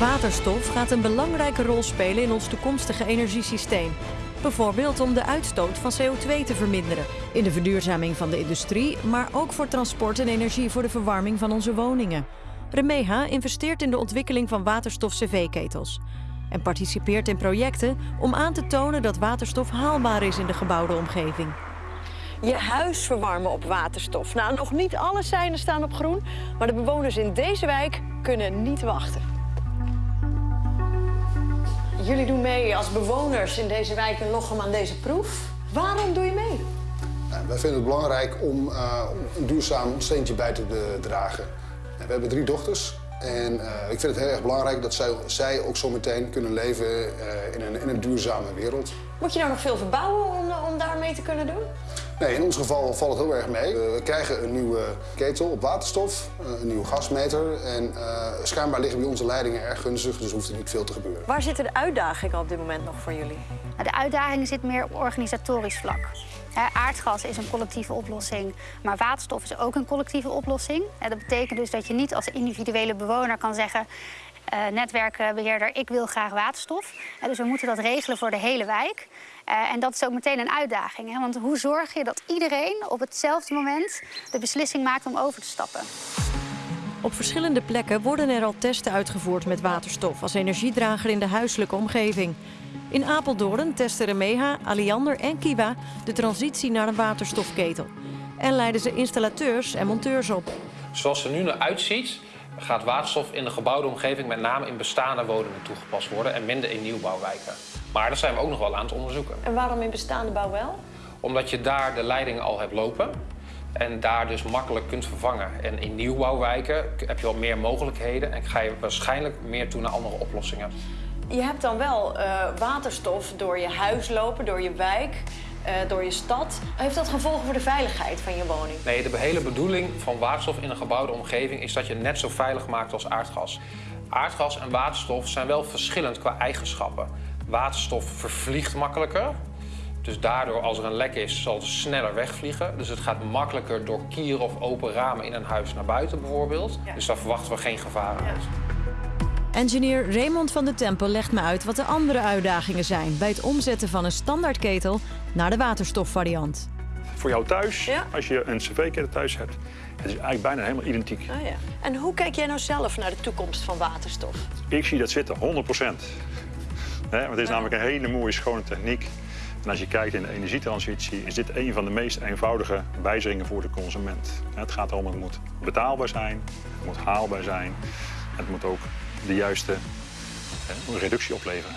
Waterstof gaat een belangrijke rol spelen in ons toekomstige energiesysteem. Bijvoorbeeld om de uitstoot van CO2 te verminderen. In de verduurzaming van de industrie, maar ook voor transport en energie voor de verwarming van onze woningen. Remeha investeert in de ontwikkeling van waterstof-cv-ketels. En participeert in projecten om aan te tonen dat waterstof haalbaar is in de gebouwde omgeving. Je huis verwarmen op waterstof. Nou, nog niet alle seinen staan op groen, maar de bewoners in deze wijk kunnen niet wachten. Jullie doen mee als bewoners in deze wijk in Lochem aan deze proef. Waarom doe je mee? Nou, wij vinden het belangrijk om uh, een duurzaam steentje bij te dragen. We hebben drie dochters en uh, ik vind het heel erg belangrijk dat zij, zij ook zo meteen kunnen leven uh, in, een, in een duurzame wereld. Moet je nou nog veel verbouwen om, om daar mee te kunnen doen? Nee, in ons geval valt het heel erg mee. We krijgen een nieuwe ketel op waterstof, een nieuwe gasmeter. En uh, schijnbaar liggen bij onze leidingen erg gunstig, dus hoeft er niet veel te gebeuren. Waar zitten de uitdagingen op dit moment nog voor jullie? De uitdaging zit meer op organisatorisch vlak. Aardgas is een collectieve oplossing, maar waterstof is ook een collectieve oplossing. Dat betekent dus dat je niet als individuele bewoner kan zeggen... Uh, netwerkbeheerder, ik wil graag waterstof. Uh, dus we moeten dat regelen voor de hele wijk. Uh, en dat is ook meteen een uitdaging. Hè? Want hoe zorg je dat iedereen op hetzelfde moment de beslissing maakt om over te stappen? Op verschillende plekken worden er al testen uitgevoerd met waterstof als energiedrager in de huiselijke omgeving. In Apeldoorn testen Remeha, Aliander en Kiwa de transitie naar een waterstofketel. En leiden ze installateurs en monteurs op. Zoals het er nu naar uitziet, gaat waterstof in de gebouwde omgeving met name in bestaande woningen toegepast worden en minder in nieuwbouwwijken. Maar dat zijn we ook nog wel aan het onderzoeken. En waarom in bestaande bouw wel? Omdat je daar de leidingen al hebt lopen en daar dus makkelijk kunt vervangen. En in nieuwbouwwijken heb je wat meer mogelijkheden en ga je waarschijnlijk meer toe naar andere oplossingen. Je hebt dan wel uh, waterstof door je huis lopen, door je wijk. Uh, door je stad. Heeft dat gevolgen voor de veiligheid van je woning? Nee, de hele bedoeling van waterstof in een gebouwde omgeving is dat je het net zo veilig maakt als aardgas. Aardgas en waterstof zijn wel verschillend qua eigenschappen. Waterstof vervliegt makkelijker. Dus daardoor, als er een lek is, zal het sneller wegvliegen. Dus het gaat makkelijker door kieren of open ramen in een huis naar buiten bijvoorbeeld. Ja. Dus daar verwachten we geen gevaren uit. Engineer Raymond van de Tempel legt me uit wat de andere uitdagingen zijn... bij het omzetten van een standaardketel naar de waterstofvariant. Voor jou thuis, ja. als je een cv-ketel thuis hebt, het is eigenlijk bijna helemaal identiek. Oh ja. En hoe kijk jij nou zelf naar de toekomst van waterstof? Ik zie dat zitten, 100 procent. Want het is namelijk een hele mooie, schone techniek. En als je kijkt in de energietransitie, is dit een van de meest eenvoudige wijzigingen voor de consument. Het gaat erom, het moet betaalbaar zijn, het moet haalbaar zijn. Het moet ook de juiste reductie opleveren.